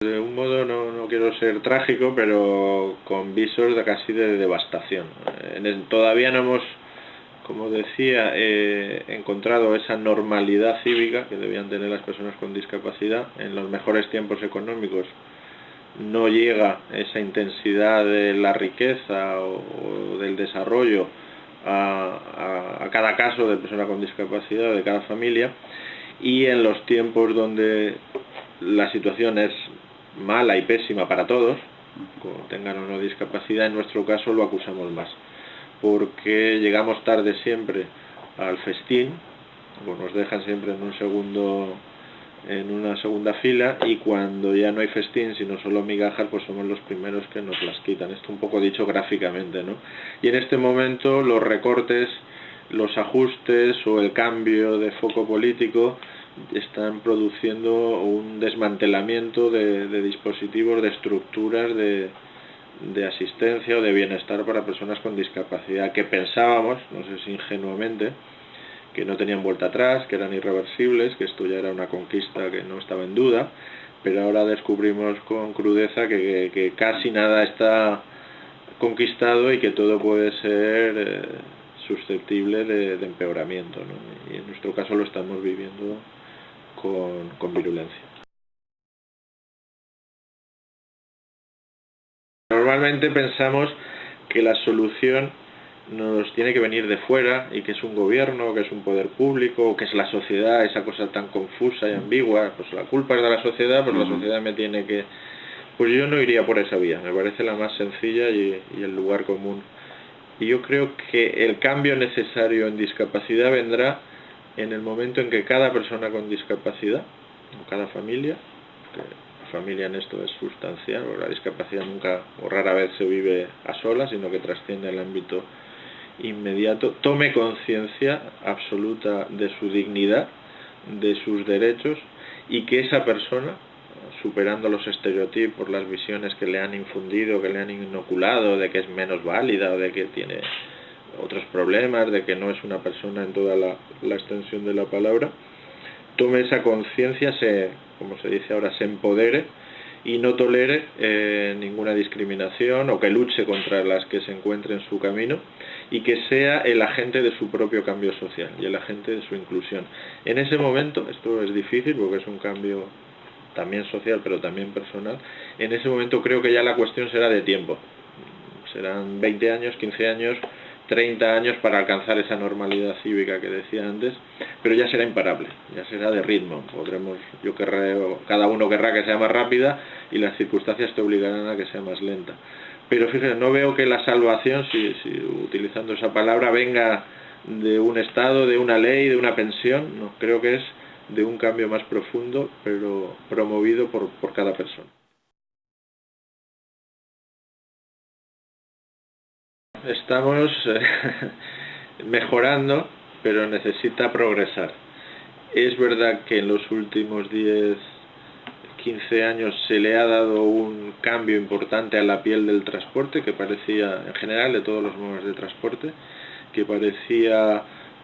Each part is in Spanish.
De un modo no, no quiero ser trágico, pero con visos de casi de devastación. todavía no hemos, como decía, eh, encontrado esa normalidad cívica que debían tener las personas con discapacidad en los mejores tiempos económicos. No llega esa intensidad de la riqueza o, del desarrollo a, a cada caso de persona con discapacidad, de cada familia, y en los tiempos donde la situación es mala y pésima para todos, tengan o no discapacidad, en nuestro caso lo acusamos más, porque llegamos tarde siempre al festín, o nos dejan siempre en un segundo en una segunda fila y cuando ya no hay festín sino solo migajas pues somos los primeros que nos las quitan. Esto un poco dicho gráficamente ¿no? y en este momento los recortes los ajustes o el cambio de foco político están produciendo un desmantelamiento de, dispositivos, de estructuras de, de, asistencia o de bienestar para personas con discapacidad que pensábamos, no sé si ingenuamente, que no tenían vuelta atrás, que eran irreversibles, que esto ya era una conquista que no estaba en duda, pero ahora descubrimos con crudeza que, casi nada está conquistado y que todo puede ser eh, susceptible de, empeoramiento. Y en nuestro caso lo estamos viviendo con, virulencia. Normalmente pensamos que la solución nos tiene que venir de fuera y que es un gobierno, que es un poder público, que es la sociedad, esa cosa tan confusa y ambigua, pues la culpa es de la sociedad, pues la sociedad me tiene que... Pues yo no iría por esa vía, me parece la más sencilla y el lugar común. Y yo creo que el cambio necesario en discapacidad vendrá en el momento en que cada persona con discapacidad, o cada familia, que la familia en esto es sustancial, o la discapacidad nunca o rara vez se vive a solas, sino que trasciende el ámbito inmediato, tome conciencia absoluta de su dignidad, de sus derechos y que esa persona, superando los estereotipos, las visiones que le han infundido, que le han inoculado, de que es menos válida o de que tiene otros problemas, de que no es una persona en toda la, extensión de la palabra, tome esa conciencia, se, como se dice ahora, se empodere y no tolere eh, ninguna discriminación o que luche contra las que se encuentre en su camino y que sea el agente de su propio cambio social y el agente de su inclusión. En ese momento, esto es difícil porque es un cambio también social pero también personal, en ese momento creo que ya la cuestión será de tiempo. Serán 20 años, 15 años, 30 años para alcanzar esa normalidad cívica que decía antes, pero ya será imparable, ya será de ritmo. Podremos, yo querré, cada uno querrá que sea más rápida y las circunstancias te obligarán a que sea más lenta. Pero fíjense, no veo que la salvación, si, utilizando esa palabra, venga de un Estado, de una ley, de una pensión, no, creo que es de un cambio más profundo, pero promovido por, por cada persona. Estamos eh, mejorando, pero necesita progresar. Es verdad que en los últimos 10, 15 años se le ha dado un cambio importante a la piel del transporte, que parecía, en general, de todos los modos de transporte, que parecía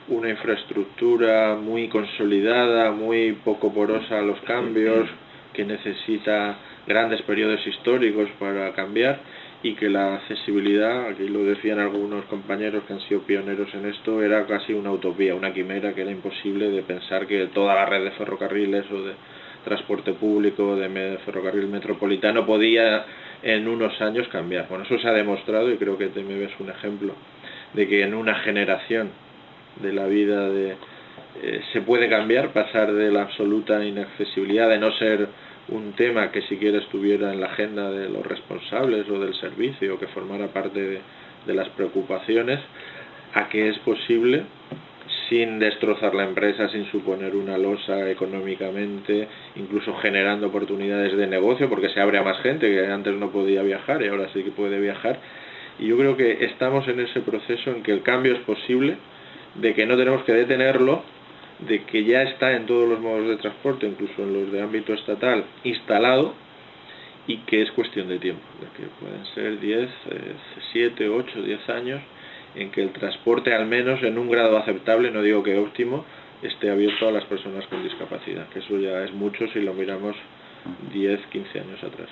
una infraestructura muy consolidada, muy poco porosa a los cambios, que necesita grandes periodos históricos para cambiar y que la accesibilidad, aquí lo decían algunos compañeros que han sido pioneros en esto, era casi una utopía, una quimera que era imposible de pensar que toda la red de ferrocarriles o de transporte público, de ferrocarril metropolitano podía en unos años cambiar. Bueno, eso se ha demostrado y creo que TMB es un ejemplo de que en una generación de la vida de, eh, se puede cambiar, pasar de la absoluta inaccesibilidad, de no ser un tema que siquiera estuviera en la agenda de los responsables o del servicio, que formara parte de, las preocupaciones, a que es posible sin destrozar la empresa, sin suponer una losa económicamente, incluso generando oportunidades de negocio, porque se abre a más gente que antes no podía viajar y ahora sí que puede viajar. Y yo creo que estamos en ese proceso en que el cambio es posible, de que no tenemos que detenerlo, de que ya está en todos los modos de transporte, incluso en los de ámbito estatal, instalado y que es cuestión de tiempo, de que pueden ser 10, 7, 8, 10 años en que el transporte al menos en un grado aceptable, no digo que óptimo, esté abierto a las personas con discapacidad, que eso ya es mucho si lo miramos 10, 15 años atrás.